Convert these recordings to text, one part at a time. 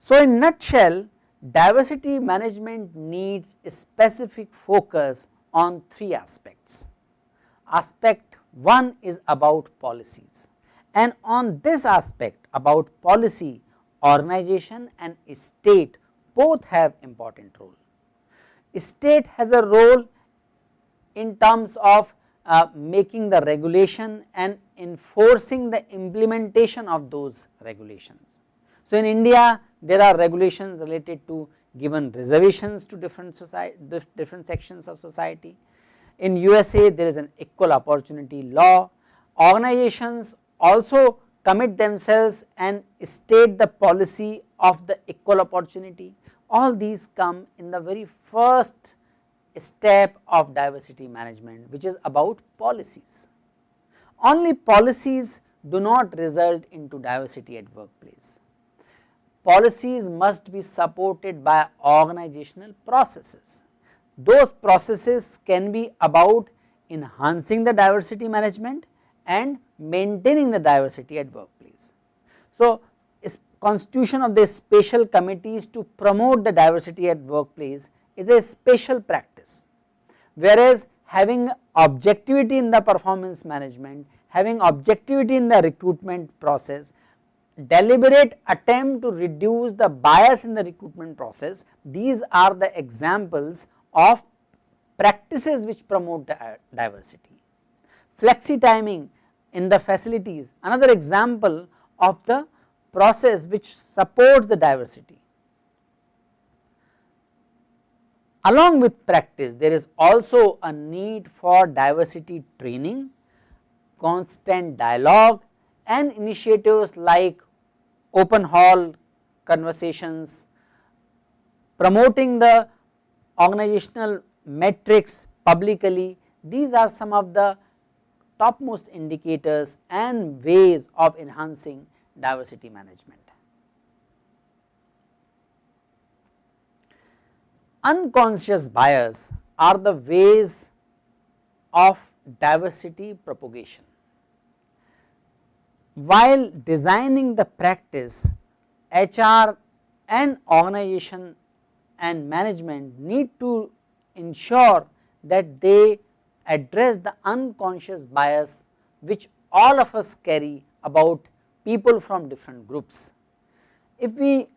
So, in nutshell diversity management needs a specific focus on three aspects. Aspect 1 is about policies and on this aspect about policy organization and state both have important role. State has a role in terms of uh, making the regulation and enforcing the implementation of those regulations. So, in India there are regulations related to given reservations to different society, different sections of society. In USA there is an equal opportunity law, organizations also commit themselves and state the policy of the equal opportunity. All these come in the very first step of diversity management which is about policies. Only policies do not result into diversity at workplace policies must be supported by organizational processes. Those processes can be about enhancing the diversity management and maintaining the diversity at workplace. So, constitution of the special committees to promote the diversity at workplace is a special practice, whereas having objectivity in the performance management, having objectivity in the recruitment process deliberate attempt to reduce the bias in the recruitment process, these are the examples of practices which promote diversity. Flexi timing in the facilities another example of the process which supports the diversity. Along with practice there is also a need for diversity training, constant dialogue and initiatives like open hall conversations, promoting the organizational metrics publicly, these are some of the topmost indicators and ways of enhancing diversity management. Unconscious bias are the ways of diversity propagation while designing the practice HR and organization and management need to ensure that they address the unconscious bias which all of us carry about people from different groups. If we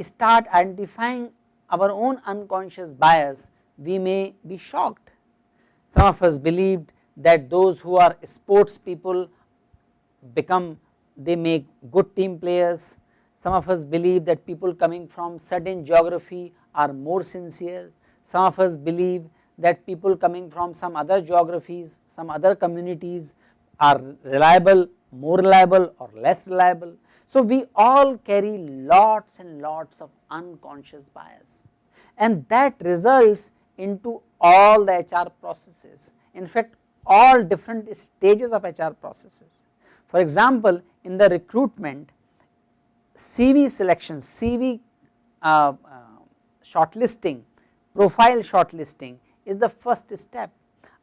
start identifying our own unconscious bias, we may be shocked. Some of us believed that those who are sports people become they make good team players. Some of us believe that people coming from certain geography are more sincere. Some of us believe that people coming from some other geographies, some other communities are reliable, more reliable or less reliable. So, we all carry lots and lots of unconscious bias and that results into all the HR processes. In fact, all different stages of HR processes. For example, in the recruitment CV selection, CV uh, uh, shortlisting, profile shortlisting is the first step.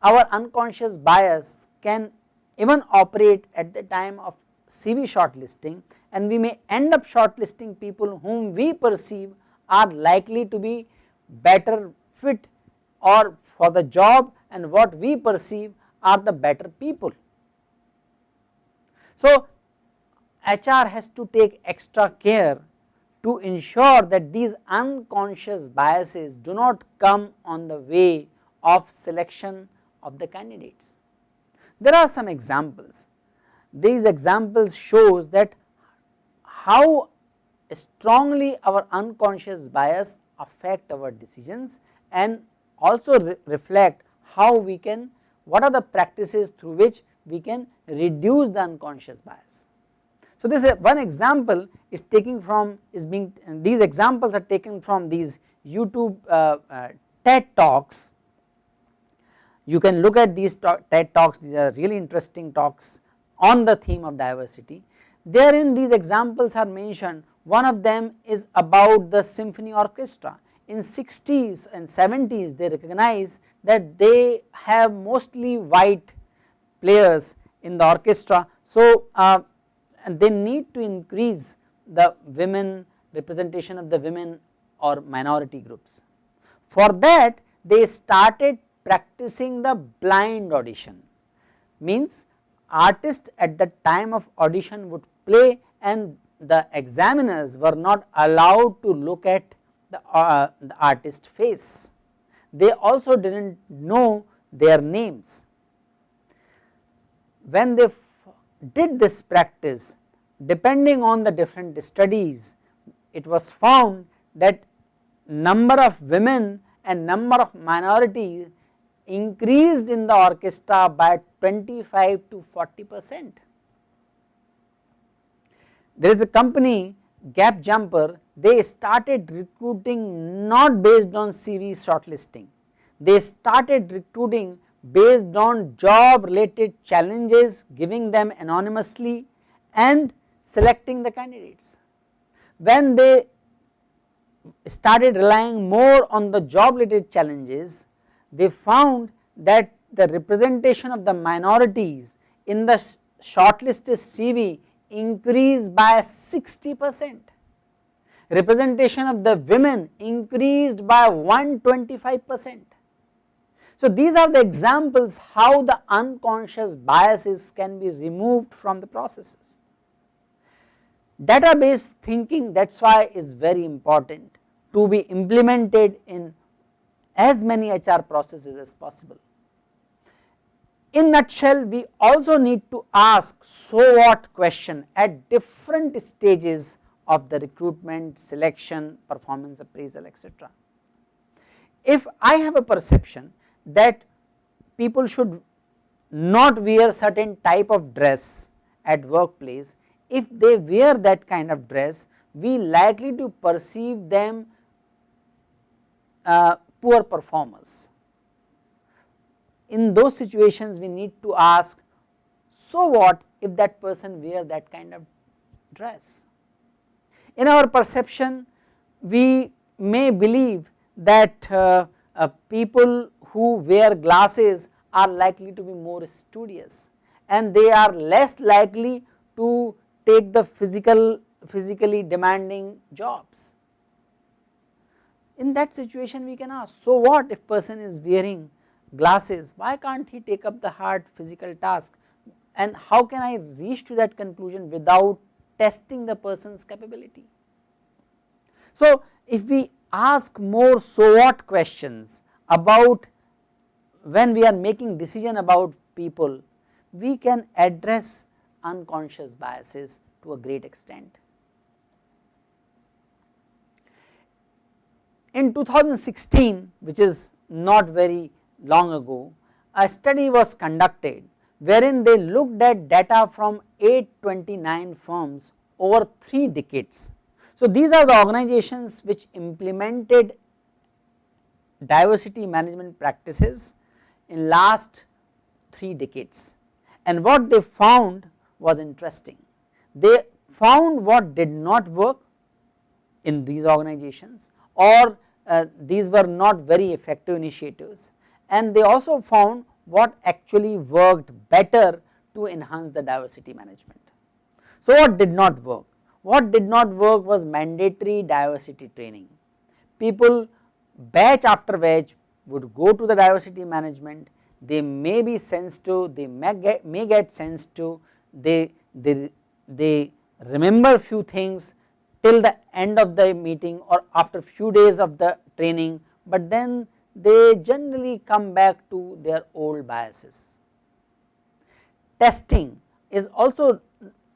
Our unconscious bias can even operate at the time of CV shortlisting and we may end up shortlisting people whom we perceive are likely to be better fit or for the job and what we perceive are the better people. So, HR has to take extra care to ensure that these unconscious biases do not come on the way of selection of the candidates. There are some examples, these examples shows that how strongly our unconscious bias affect our decisions and also re reflect how we can what are the practices through which we can reduce the unconscious bias. So, this one example is taking from is being these examples are taken from these YouTube uh, uh, TED talks. You can look at these talk, TED talks these are really interesting talks on the theme of diversity. Therein these examples are mentioned one of them is about the symphony orchestra. In 60s and 70s they recognize that they have mostly white players in the orchestra. So, uh, they need to increase the women representation of the women or minority groups. For that they started practicing the blind audition means artist at the time of audition would play and the examiners were not allowed to look at the, uh, the artist face. They also did not know their names. When they did this practice depending on the different studies it was found that number of women and number of minorities increased in the orchestra by 25 to 40 percent. There is a company Gap Jumper they started recruiting not based on CV shortlisting, they started recruiting based on job related challenges giving them anonymously and selecting the candidates. When they started relying more on the job related challenges, they found that the representation of the minorities in the shortlisted CV increased by 60 percent, representation of the women increased by 125 percent. So, these are the examples how the unconscious biases can be removed from the processes. Database thinking that is why is very important to be implemented in as many HR processes as possible. In nutshell we also need to ask so what question at different stages of the recruitment, selection, performance appraisal etc. If I have a perception that people should not wear certain type of dress at workplace, if they wear that kind of dress we likely to perceive them uh, poor performers. In those situations we need to ask so what if that person wear that kind of dress. In our perception we may believe that uh, uh, people who wear glasses are likely to be more studious and they are less likely to take the physical physically demanding jobs in that situation we can ask so what if person is wearing glasses why can't he take up the hard physical task and how can I reach to that conclusion without testing the person's capability. So if we ask more so what questions about when we are making decision about people we can address unconscious biases to a great extent. In 2016 which is not very long ago a study was conducted wherein they looked at data from 829 firms over 3 decades. So, these are the organizations which implemented diversity management practices in last 3 decades and what they found was interesting. They found what did not work in these organizations or uh, these were not very effective initiatives and they also found what actually worked better to enhance the diversity management. So what did not work? What did not work was mandatory diversity training. People batch after batch would go to the diversity management, they may be sensed to, they may get, may get sensitive, they, they, they remember few things till the end of the meeting or after few days of the training, but then they generally come back to their old biases. Testing is also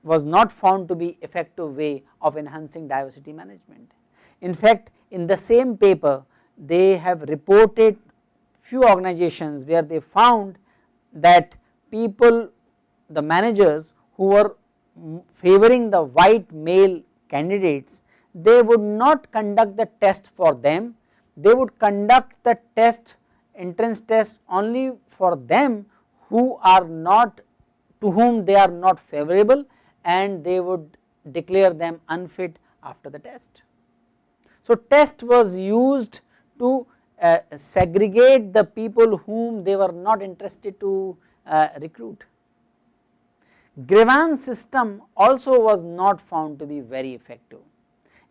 was not found to be effective way of enhancing diversity management. In fact, in the same paper they have reported few organizations where they found that people the managers who were favoring the white male candidates they would not conduct the test for them, they would conduct the test entrance test only for them who are not to whom they are not favorable and they would declare them unfit after the test. So, test was used to uh, segregate the people whom they were not interested to uh, recruit. Grievance system also was not found to be very effective.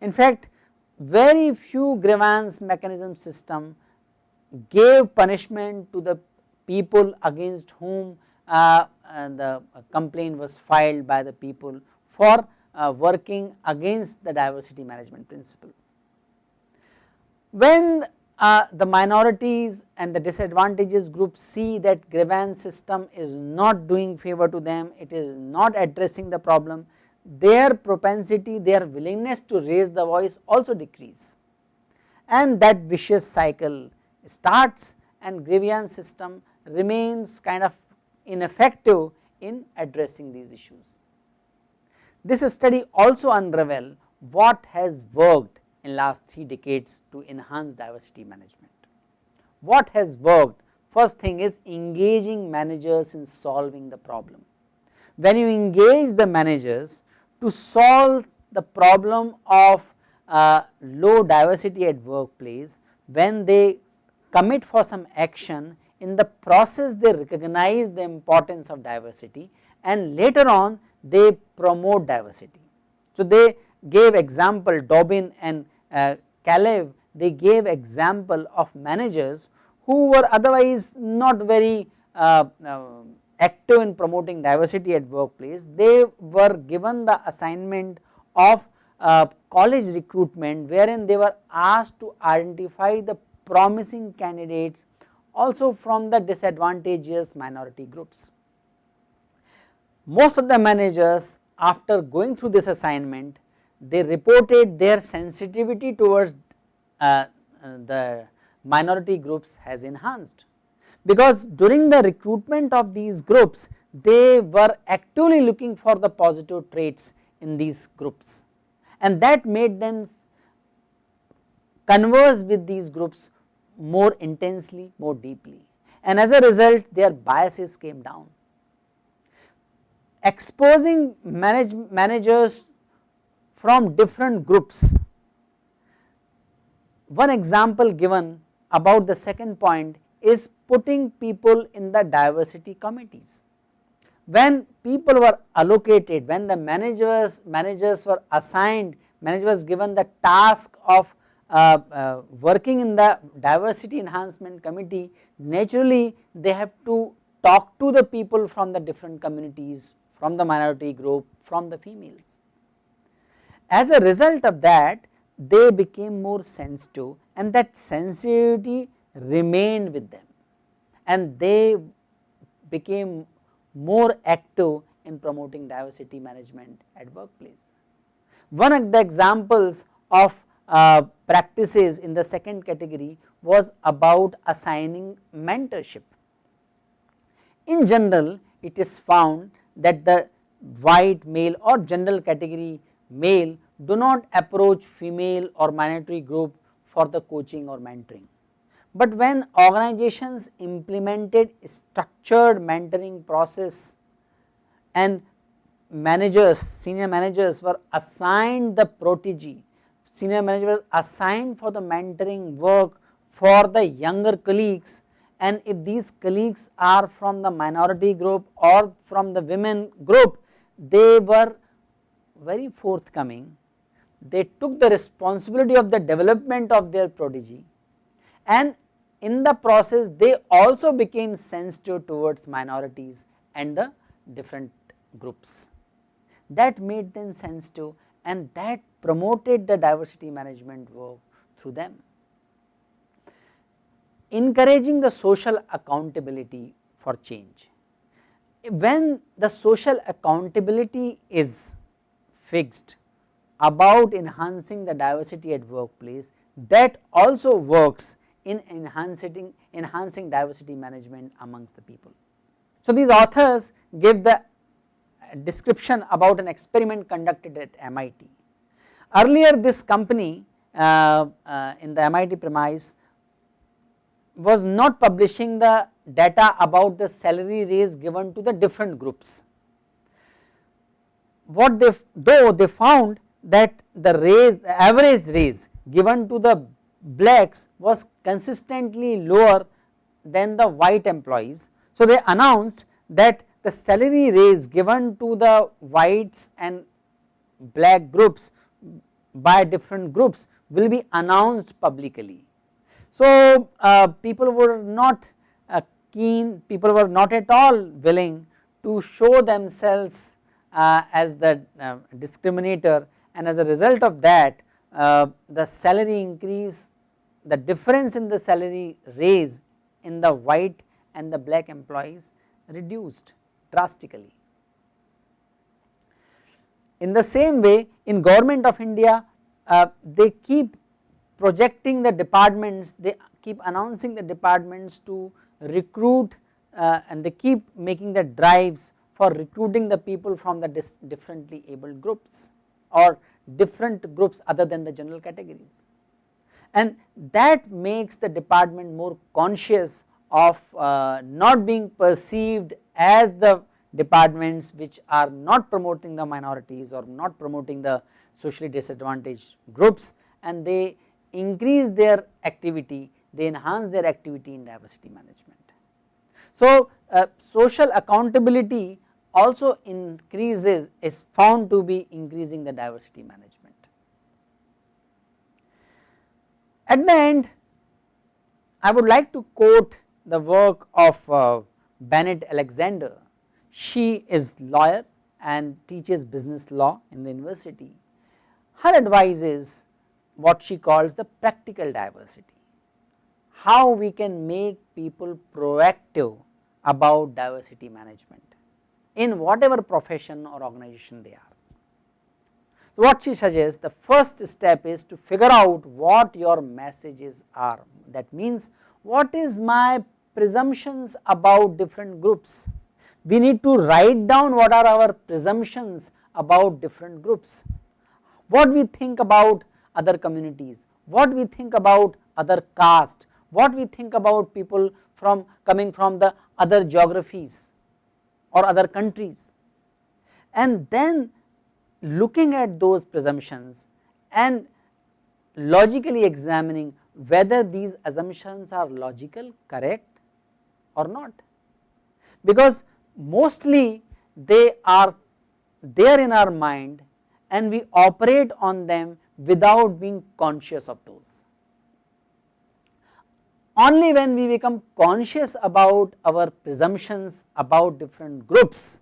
In fact, very few grievance mechanism system gave punishment to the people against whom uh, uh, the complaint was filed by the people for uh, working against the diversity management principles. When uh, the minorities and the disadvantages groups see that grievance system is not doing favor to them, it is not addressing the problem, their propensity, their willingness to raise the voice also decrease. And that vicious cycle starts and grievance system remains kind of ineffective in addressing these issues. This study also unravel what has worked in last 3 decades to enhance diversity management. What has worked? First thing is engaging managers in solving the problem. When you engage the managers to solve the problem of uh, low diversity at workplace, when they commit for some action in the process they recognize the importance of diversity and later on they promote diversity. So, they gave example Dobbin and uh, Kalev they gave example of managers who were otherwise not very uh, uh, active in promoting diversity at workplace, they were given the assignment of uh, college recruitment wherein they were asked to identify the promising candidates also from the disadvantageous minority groups. Most of the managers after going through this assignment they reported their sensitivity towards uh, uh, the minority groups has enhanced. Because during the recruitment of these groups they were actively looking for the positive traits in these groups. And that made them converse with these groups more intensely, more deeply. And as a result their biases came down. Exposing manage, managers from different groups, one example given about the second point is putting people in the diversity committees. When people were allocated, when the managers, managers were assigned, manager was given the task of uh, uh, working in the diversity enhancement committee naturally they have to talk to the people from the different communities from the minority group from the females. As a result of that they became more sensitive and that sensitivity remained with them and they became more active in promoting diversity management at workplace. One of the examples of uh, practices in the second category was about assigning mentorship. In general it is found that the white male or general category male do not approach female or minority group for the coaching or mentoring. But when organizations implemented structured mentoring process and managers, senior managers were assigned the protege senior manager was assigned for the mentoring work for the younger colleagues and if these colleagues are from the minority group or from the women group they were very forthcoming they took the responsibility of the development of their protege and in the process they also became sensitive towards minorities and the different groups that made them sensitive and that promoted the diversity management work through them. Encouraging the social accountability for change. When the social accountability is fixed about enhancing the diversity at workplace that also works in enhancing, enhancing diversity management amongst the people. So, these authors give the description about an experiment conducted at MIT. Earlier this company uh, uh, in the MIT premise was not publishing the data about the salary raise given to the different groups. What they though they found that the raise the average raise given to the blacks was consistently lower than the white employees. So, they announced that the salary raise given to the whites and black groups by different groups will be announced publicly. So, uh, people were not uh, keen, people were not at all willing to show themselves as the uh, discriminator and as a result of that uh, the salary increase, the difference in the salary raise in the white and the black employees reduced drastically. In the same way in government of India uh, they keep projecting the departments, they keep announcing the departments to recruit uh, and they keep making the drives for recruiting the people from the differently abled groups or different groups other than the general categories. And that makes the department more conscious of uh, not being perceived as the departments which are not promoting the minorities or not promoting the socially disadvantaged groups and they increase their activity, they enhance their activity in diversity management. So, uh, social accountability also increases is found to be increasing the diversity management. At the end I would like to quote the work of uh, Bennett Alexander. She is lawyer and teaches business law in the university. Her advice is what she calls the practical diversity, how we can make people proactive about diversity management in whatever profession or organization they are. So, what she suggests the first step is to figure out what your messages are that means what is my presumptions about different groups. We need to write down what are our presumptions about different groups, what we think about other communities, what we think about other caste, what we think about people from coming from the other geographies or other countries and then looking at those presumptions and logically examining whether these assumptions are logical correct or not because mostly they are there in our mind and we operate on them without being conscious of those. Only when we become conscious about our presumptions about different groups,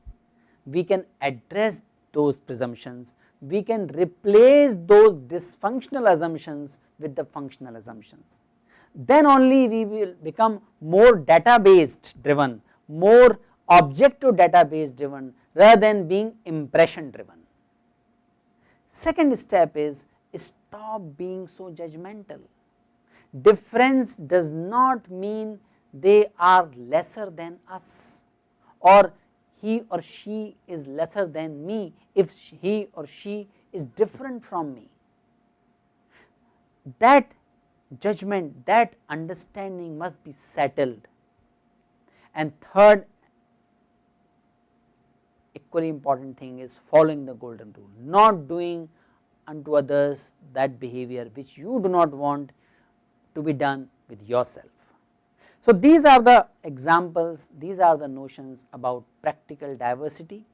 we can address those presumptions, we can replace those dysfunctional assumptions with the functional assumptions. Then only we will become more data based driven, more objective database driven rather than being impression driven. Second step is stop being so judgmental. Difference does not mean they are lesser than us or he or she is lesser than me if he or she is different from me. That judgment, that understanding must be settled. And third equally important thing is following the golden rule, not doing unto others that behavior which you do not want to be done with yourself. So, these are the examples, these are the notions about practical diversity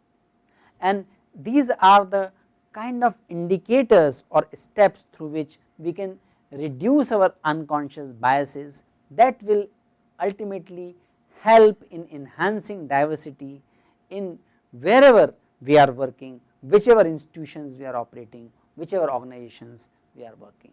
and these are the kind of indicators or steps through which we can reduce our unconscious biases that will ultimately help in enhancing diversity in wherever we are working, whichever institutions we are operating whichever organizations we are working.